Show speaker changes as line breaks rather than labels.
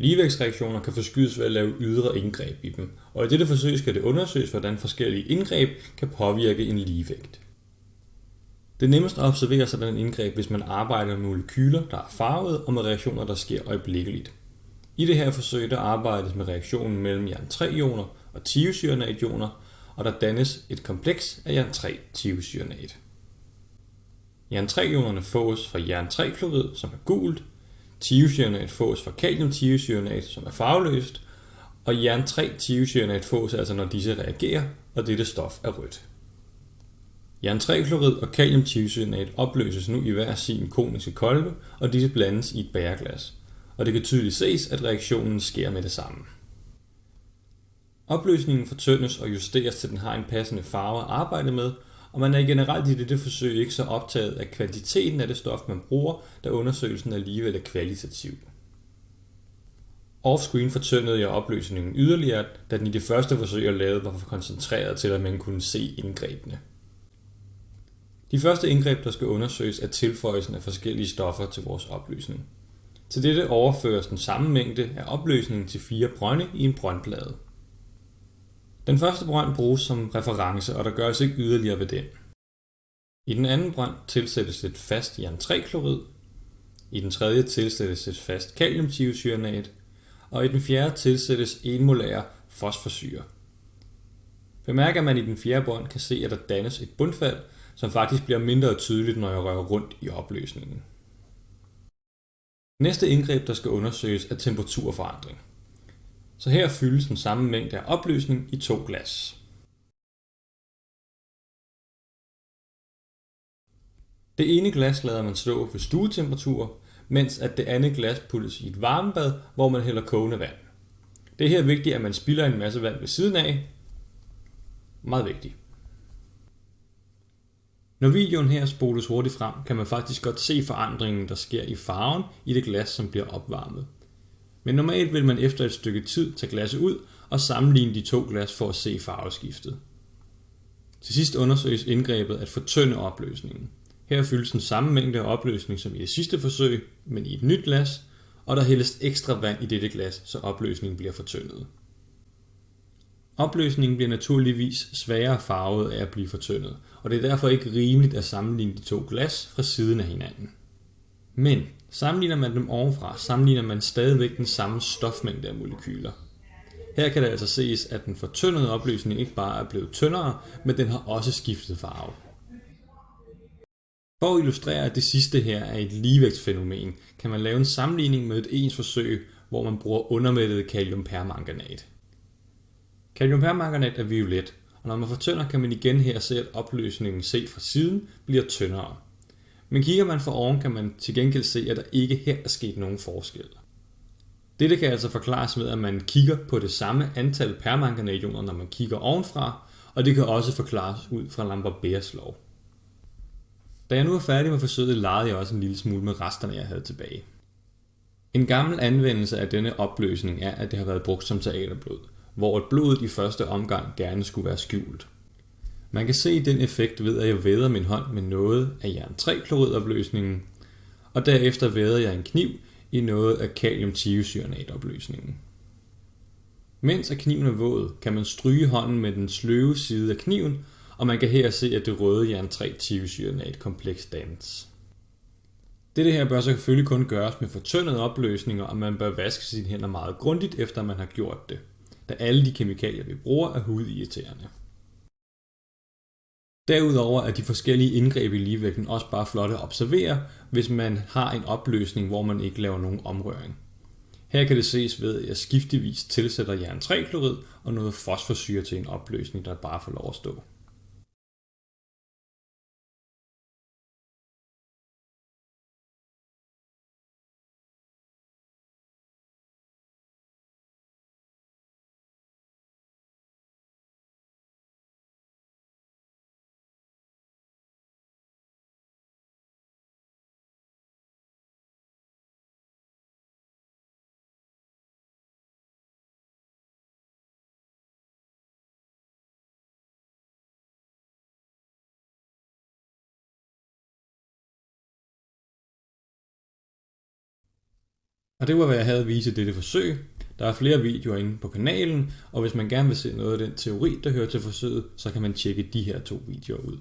Ligevægtsreaktioner kan forskydes ved at lave ydre indgreb i dem, og i dette forsøg skal det undersøges, hvordan forskellige indgreb kan påvirke en ligevægt. Det er nemmest at observere sådan en indgreb, hvis man arbejder med molekyler, der er farvede, og med reaktioner, der sker øjeblikkeligt. I det her forsøg der arbejdes med reaktionen mellem jern 3-ioner og tiocyanat-ioner, og der dannes et kompleks af jern-3-tiocyanat. Jern 3-ionerne fås fra jern 3-klorid, som er gult, Tiocyanat fås fra kaliumtiocyanat, som er farveløst, og jern 3 tiocyanat fås altså når disse reagerer, og dette stof er rødt. Jern 3-klorid og kaliumtiocyanat opløses nu i hver sin koniske kolbe, og disse blandes i et bæreglas. Og det kan tydeligt ses, at reaktionen sker med det samme. Opløsningen fortyndes og justeres til den har en passende farve at arbejde med, og man er generelt i dette forsøg ikke så optaget af kvantiteten af det stof, man bruger, da undersøgelsen alligevel er kvalitativ. Offscreen fortyndede jeg opløsningen yderligere, da den i det første forsøg jeg lavede var for koncentreret til, at man kunne se indgrebene. De første indgreb, der skal undersøges, er tilføjelsen af forskellige stoffer til vores opløsning. Til dette overføres den samme mængde af opløsningen til fire brønde i en brøndplade. Den første brønd bruges som reference, og der gøres ikke yderligere ved den. I den anden brønd tilsættes et fast jern 3-klorid, i den tredje tilsættes et fast kaliumtiocyanat, og i den fjerde tilsættes 1 molær fosforsyre. Bemærk, at man i den fjerde bånd kan se, at der dannes et bundfald, som faktisk bliver mindre tydeligt, når jeg rører rundt i opløsningen. Næste indgreb, der skal undersøges, er temperaturforandring. Så her fyldes den samme mængde af opløsning i to glas. Det ene glas lader man stå ved stuetemperatur, mens at det andet glas puttes i et varmebad, hvor man hælder kogende vand. Det er her vigtigt, at man spilder en masse vand ved siden af. Meget vigtigt. Når videoen her spoles hurtigt frem, kan man faktisk godt se forandringen, der sker i farven i det glas, som bliver opvarmet. Men normalt vil man efter et stykke tid tage glasset ud og sammenligne de to glas for at se farveskiftet. Til sidst undersøges indgrebet at fortynde opløsningen. Her fyldes den samme mængde af opløsning som i det sidste forsøg, men i et nyt glas, og der hældes ekstra vand i dette glas, så opløsningen bliver fortyndet. Opløsningen bliver naturligvis sværere farvet af at blive fortyndet, og det er derfor ikke rimeligt at sammenligne de to glas fra siden af hinanden. Men sammenligner man dem ovenfra, sammenligner man stadigvæk den samme stofmængde af molekyler. Her kan det altså ses, at den fortyndede opløsning ikke bare er blevet tyndere, men den har også skiftet farve. For at illustrere, at det sidste her er et ligevægtsfænomen, kan man lave en sammenligning med et ens forsøg, hvor man bruger undermættet kaliumpermanganat. Kaliumpermanganat er violet, og når man fortynder, kan man igen her se, at opløsningen set fra siden bliver tyndere. Men kigger man for oven, kan man til gengæld se, at der ikke her er sket nogen forskel. Dette kan altså forklares med, at man kigger på det samme antal permanganationer, når man kigger ovenfra, og det kan også forklares ud fra Lambert lov. Da jeg nu er færdig med forsøget, legede jeg også en lille smule med resterne, jeg havde tilbage. En gammel anvendelse af denne opløsning er, at det har været brugt som teaterblod, hvor et blodet i første omgang gerne skulle være skjult. Man kan se den effekt ved, at jeg væder min hånd med noget af jern 3 opløsningen og derefter væder jeg en kniv i noget af kaliumtiocyanatopløsningen. Mens at kniven er våd, kan man stryge hånden med den sløve side af kniven, og man kan her se, at det røde jern 3 tiocyanat kompleks dannes. Dette her bør så selvfølgelig kun gøres med fortyndede opløsninger, og man bør vaske sine hænder meget grundigt, efter man har gjort det, da alle de kemikalier, vi bruger, er hudirriterende. Derudover er de forskellige indgreb i ligevægten også bare flotte at observere, hvis man har en opløsning, hvor man ikke laver nogen omrøring. Her kan det ses ved, at jeg skiftevis tilsætter jern 3-klorid og noget fosforsyre til en opløsning, der bare får lov at stå. Og det var, hvad jeg havde at vise i dette forsøg. Der er flere videoer inde på kanalen, og hvis man gerne vil se noget af den teori, der hører til forsøget, så kan man tjekke de her to videoer ud.